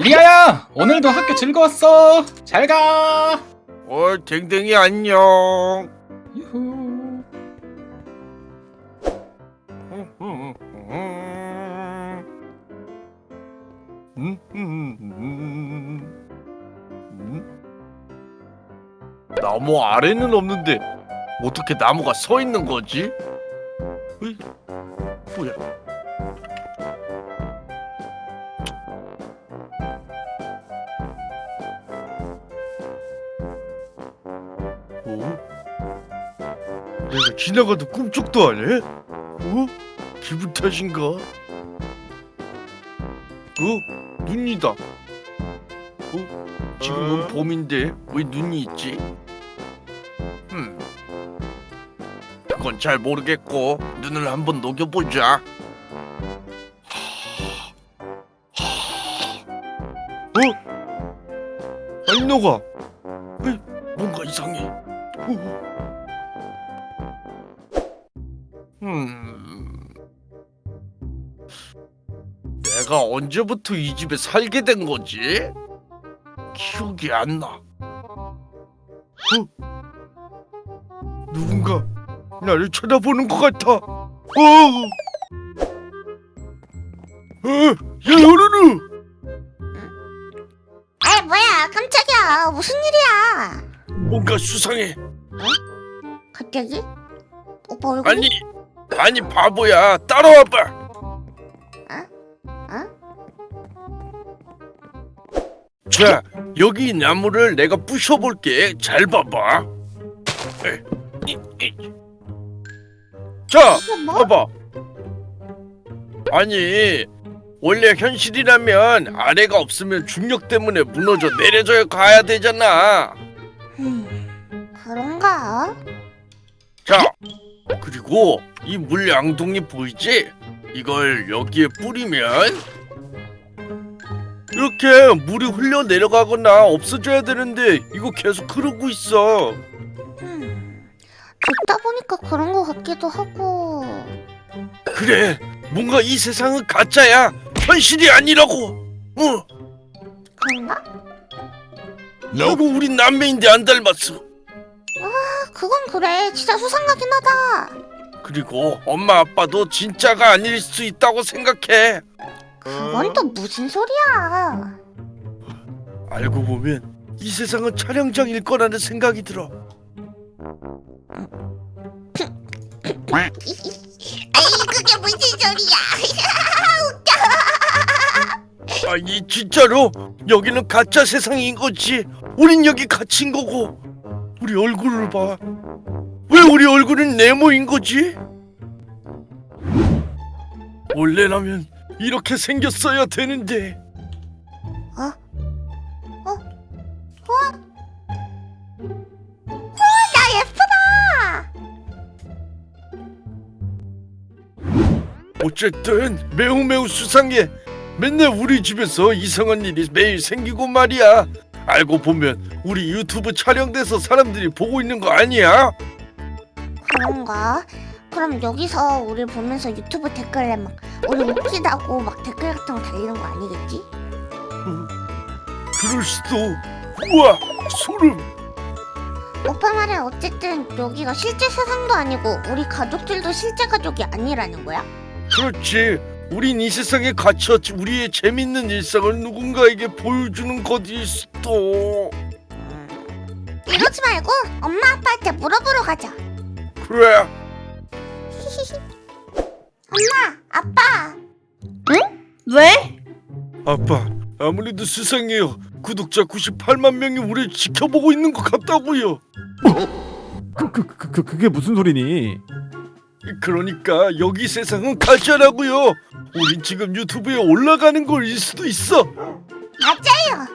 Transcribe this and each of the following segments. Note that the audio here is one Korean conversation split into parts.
리아야 오늘도 학교 즐거웠어 잘 가 어, 댕댕이 안녕. 유후 나무 아래는 없는데 어떻게 나무가 서 있는 거지? 으이, 뭐야? 내가 지나가도 꿈쩍도 안 해? 어? 기분 탓인가? 어? 눈이다. 어? 지금은 봄인데 왜 눈이 있지? 음. 그건 잘 모르겠고 눈을 한번 녹여보자. 어? 안 녹아. 뭔가 이상해. 어. 내가 언제부터 이 집에 살게 된 거지? 기억이 안 나. 어? 누군가 나를 쳐다보는 것 같아. 어! 어, 야, 요르르! 아 뭐야 깜짝이야 무슨 일이야 뭔가 수상해. 갑자기? 오빠 얼굴 아니, 아니 바보야. 따라와봐. 자, 여기 이 나무를 내가 부셔볼게. 잘 봐봐. 에, 이, 이. 자, 뭐? 봐봐. 아니, 원래 현실이라면 아래가 없으면 중력 때문에 무너져 내려져 가야 되잖아. 음, 그런가? 자, 그리고 이 물양동이 보이지? 이걸 여기에 뿌리면 이렇게 물이 흘러 내려가거나 없어져야 되는데 이거 계속 흐르고 있어. 음, 듣다 보니까 그런 거 같기도 하고 그래, 뭔가 이 세상은 가짜야. 현실이 아니라고. 어, 그런가? 그리고 우린 남매인데 안 닮았어. 아, 그건 그래 진짜 수상하긴 하다 그리고 엄마 아빠도 진짜가 아닐 수 있다고 생각해. 그건 또 무슨 소리야 알고 보면 이 세상은 촬영장일 거라는 생각이 들어. 아이 그게 무슨 소리야 아니 진짜로 여기는 가짜 세상인 거지. 우린 여기 갇힌 거고. 우리 얼굴을 봐. 왜 우리 얼굴은 네모인 거지? 원래라면 이렇게 생겼어야 되는데. 어? 어? 와? 나 예쁘다 어쨌든 매우 매우 수상해. 맨날 우리 집에서 이상한 일이 매일 생기고 말이야. 알고 보면 우리 유튜브 촬영돼서 사람들이 보고 있는 거 아니야? 그런가? 그럼 여기서 우리 보면서 유튜브 댓글에 막 우리 웃기다고 막 댓글 같은 거 달리는 거 아니겠지? 그럴 수도. 우와 소름. 오빠 말에 어쨌든 여기가 실제 세상도 아니고 우리 가족들도 실제 가족이 아니라는 거야? 그렇지. 우린 이 세상에 갇혀 우리의 재밌는 일상을 누군가에게 보여주는 것일 수도. 이러지 말고 엄마 아빠한테 물어보러 가자 그래. 엄마 아빠 왜? 아빠 아무래도 수상해요. 구독자 98만 명이 우리를 지켜보고 있는 것 같다고요. 그, 그, 그, 그, 그게 무슨 소리니? 그러니까 여기 세상은 가짜라고요. 우린 지금 유튜브에 올라가는 걸일 수도 있어. 맞아요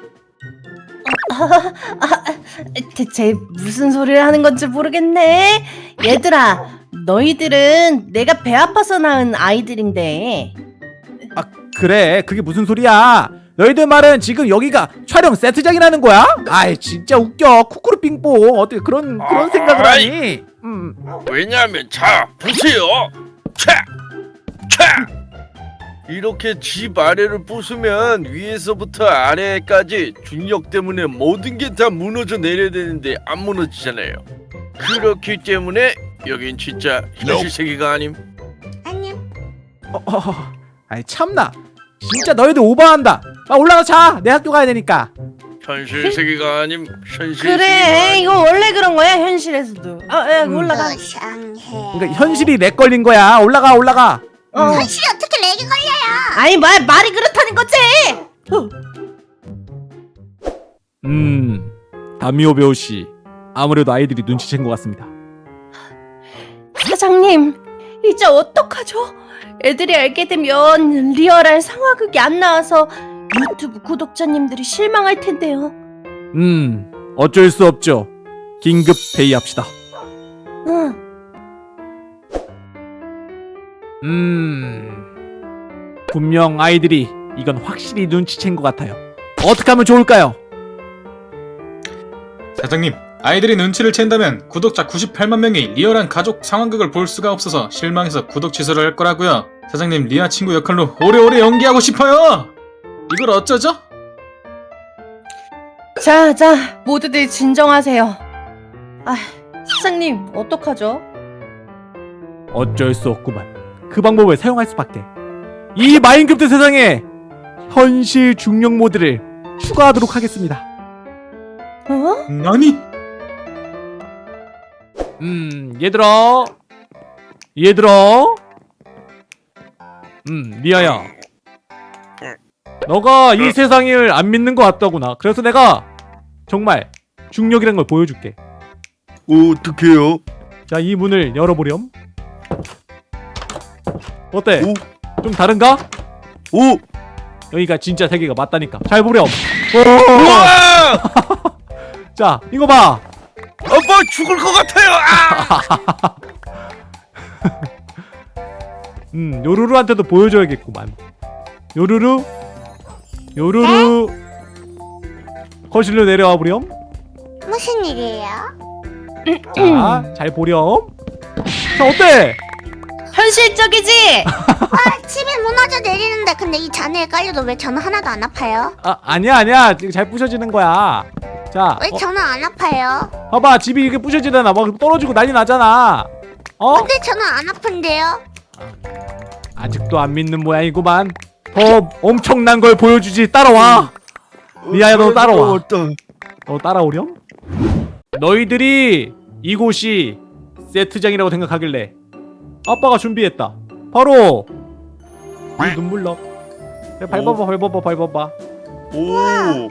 대체 무슨 소리를 하는 건지 모르겠네. 얘들아, 너희들은 내가 배 아파서 낳은 아이들인데. 아 그래 그게 무슨 소리야 너희들 말은 지금 여기가 촬영 세트장이라는 거야? 아이 진짜 웃겨 쿠쿠르 빙뽕 어떻게 그런 그런 생각을 아이. 하니 음 왜냐하면 자 보세요. 차, 차. 이렇게 집 아래를 부수면 위에서부터 아래까지 중력 때문에 모든 게 다 무너져 내려야 되는데 안 무너지잖아요. 그렇기 때문에 여긴 진짜 현실 세계가 아님. 아니요. 어, 어, 어. 아이 참나 진짜 너희들 오버한다 아 올라가 자 내 학교 가야 되니까 현실 세계가 아님. 현실 그래 이거 원래 그런 거야 현실에서도 아 야, 올라가 이상해. 그러니까 현실이 lag 걸린 거야 올라가 올라가 어. 현실이 어떻게 lag이 걸려요? 아니 말, 말이 그렇다는 거지 어. 음 다미오 배우씨 아무래도 아이들이 눈치챈 것 같습니다 사장님 이제 어떡하죠? 애들이 알게 되면 리얼한 상황극이 안 나와서 유튜브 구독자님들이 실망할 텐데요 음 어쩔 수 없죠 긴급 회의합시다 응. 음 분명 아이들이 이건 확실히 눈치챈 것 같아요 어떻게 하면 좋을까요? 사장님 아이들이 눈치를 챈다면 구독자 98만 명이 리얼한 가족 상황극을 볼 수가 없어서 실망해서 구독 취소를 할 거라고요 사장님 리아 친구 역할로 오래오래 연기하고 싶어요 이걸 어쩌죠? 자, 자, 모두들 진정하세요. 아, 사장님, 어떡하죠? 어쩔 수 없구만 그 방법을 사용할 수밖에 이 마인크래프트 세상에 현실 중력 모드를 추가하도록 하겠습니다 어? 아니 음 얘들아 얘들아 음 리아야. 너가 이 세상을 안 믿는 것 같다구나. 그래서 내가 정말 중력이란 걸 보여줄게. 어떡해요? 자 이 문을 열어보렴. 어때? 오, 좀 다른가? 오, 여기가 진짜 세계가 맞다니까. 잘 보렴! 자 이거 봐 아빠 죽을 것 같아요. 아! 음, 요루루한테도 보여줘야겠구만. 요루루, 요루루. 거실로 내려와 보렴. 무슨 일이에요? 자, 잘 보렴. 자, 어때? 현실적이지? 아, 집이 무너져 내리는데 근데 이 잔해에 깔려도 왜 저는 하나도 안 아파요? 아, 아니야, 아니야. 지금 잘 부셔지는 거야. 자, 왜 어, 저는 안 아파요? 봐봐. 집이 이렇게 부셔지잖아. 막 떨어지고 난리 나잖아. 어? 근데 저는 안 아픈데요? 아직도 안 믿는 모양이구만. 더 엄청난 걸 보여주지. 따라와. 리아야, 너 따라와. 어떤? 너 따라오렴? 너희들이 이곳이 세트장이라고 생각하길래 아빠가 준비했다. 바로 이 눈물럭. 밟아봐, 밟아봐, 밟아봐. 오,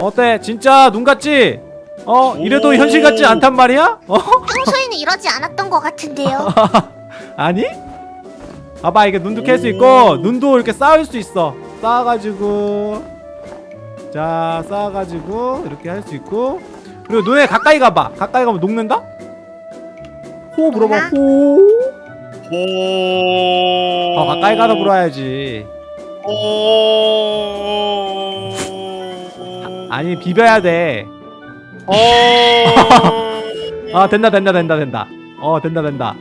어때? 진짜 눈 같지? 어? 이래도 오. 현실 같지 않단 말이야? 어? 평소에는 이러지 않았던 것 같은데요? 아니? 봐봐, 이게 눈도 캘수 오. 있고 눈도 이렇게 쌓을 수 있어. 쌓아가지고 자, 쌓아가지고 이렇게 할 수 있고 그리고 눈에 가까이 가봐. 가까이 가면 녹는다? 호 물어봐. 호. 오. 어, 가까이 가서 물어야지. 오. 아니 비벼야 돼. 오. 아 된다 된다 된다 된다. 어 된다 된다.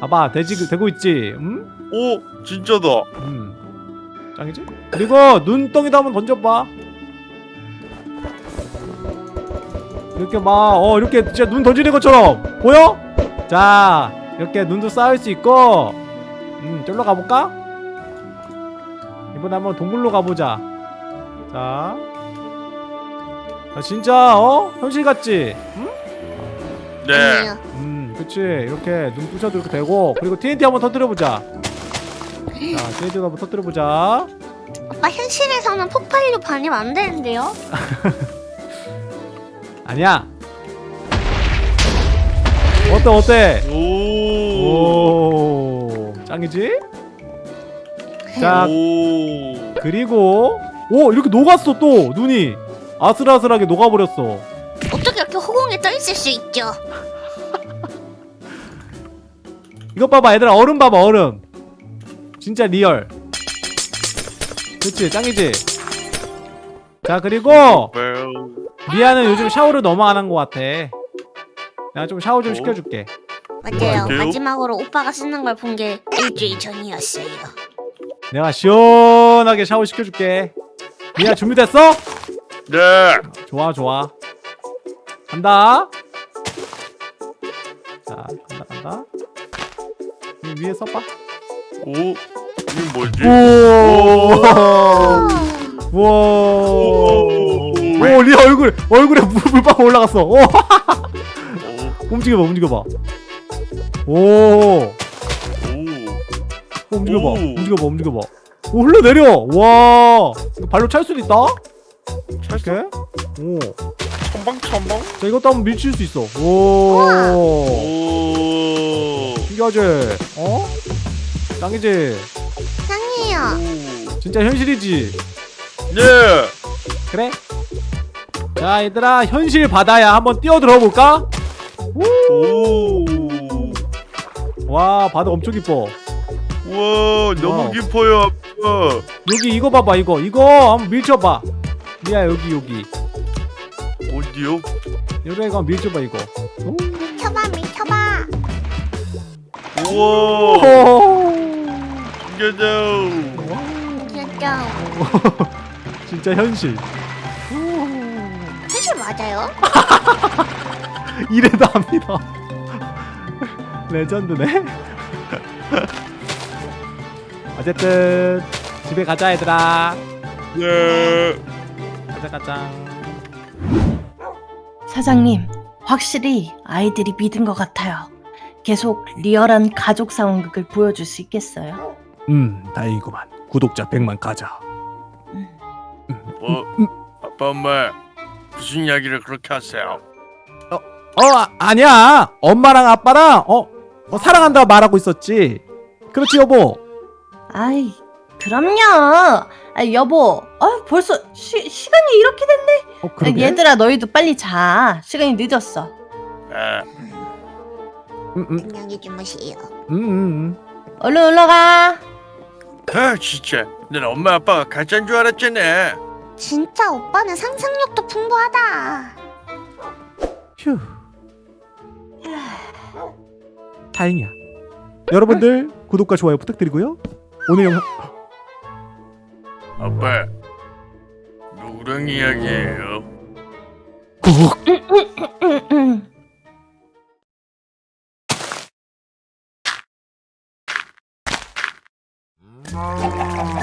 봐봐 되지 되고 있지. 음? 오, 진짜다. 음. 짱이지? 그리고 눈덩이도 한번 던져봐. 이렇게 막 어 이렇게 진짜 눈 던지는 것처럼 보여? 자 이렇게 눈도 쌓을 수 있고 음 저기로 가볼까? 이번에 한번 동굴로 가보자. 자, 자 진짜 어 현실 같지? 응? 네. 아니에요. 음, 그치. 이렇게 눈 부셔도 이렇게 되고, 그리고 TNT 한번 터뜨려보자. 자, TNT 한번 터뜨려보자. 오빠 현실에서는 폭발로 반입 안 되는데요? 아니야. 어때, 어때? 오. 오, 짱이지? 자, 오. 그리고, 오, 이렇게 녹았어, 또, 눈이. 아슬아슬하게 녹아버렸어. 어떻게 이렇게 허공에 떠 있을 수 있죠? 이것 봐봐, 얘들아, 얼음 봐봐, 얼음. 진짜 real. 그치, 짱이지? 자, 그리고, 리아는 요즘 샤워를 너무 안 한 것 같아. 내가 좀 샤워 좀 어? 시켜줄게. 맞아요. 마지막으로 오빠가 쓰는 걸 본 게 일주일 전이었어요. 내가 시원하게 샤워 시켜줄게 리아 준비됐어? 네. 좋아 좋아. 간다. 자 간다 간다. 이 위에 써봐. 오, 이게 뭐지? 우와. 우와. 오. 리아 얼굴 얼굴에 물, 물방 올라갔어. 오. 오, 움직여봐 움직여봐. 오. 오. 움직여봐 오. 움직여봐 움직여봐. 오 흘러내려. 와. 이거 발로 찰 수도 있다 이렇게? 오자 첨벙 첨벙. 이것도 한번 밀칠 수 있어. 오. 오. 신기하지? 어? 짱이지? 짱이에요. 진짜 현실이지? 네. 그래? 자 얘들아 현실 바다야. 한번 뛰어들어 볼까? 오. 와 바다 엄청 깊어 와, 너무 wow. 깊어요, 아빠. 여기 이거 봐봐 이거. 이거 한번 밀쳐봐 리아 여기 여기 어디요? 한번 밀쳐봐 이거 오. 밀쳐봐 밀쳐봐. 우와, 오. 신기하다. 귀엽죠. 진짜 현실 사실 맞아요? 이래도 합니다 레전드네 어쨌든 집에 가자 얘들아 네. 가자 가자 사장님, 확실히 아이들이 믿은 것 같아요. 계속 리얼한 가족 상황극을 보여줄 수 있겠어요? 음 다행이구만 구독자 100만 가자 뭐, 아빠, 엄마, 무슨 이야기를 그렇게 하세요? 어 아, 아니야 엄마랑 아빠랑 어, 어 사랑한다 말하고 있었지 그렇지 여보 아이, 그럼요. 아, 여보, 아, 벌써 시, 시간이 이렇게 됐네. 어 아, 그러게 얘들아, 너희도 빨리 자. 시간이 늦었어. 아, 음, 음, 안녕히 주무세요. 음, 음, 음. 얼른 얼른 올라가. 아, 진짜. 난 엄마 아빠가 가짜인 줄 알았잖아. 진짜 오빠는 상상력도 풍부하다. 휴 다행이야 여러분들 구독과 좋아요 부탁드리고요 오늘 영상 아빠, 노랑 이야기예요. 음.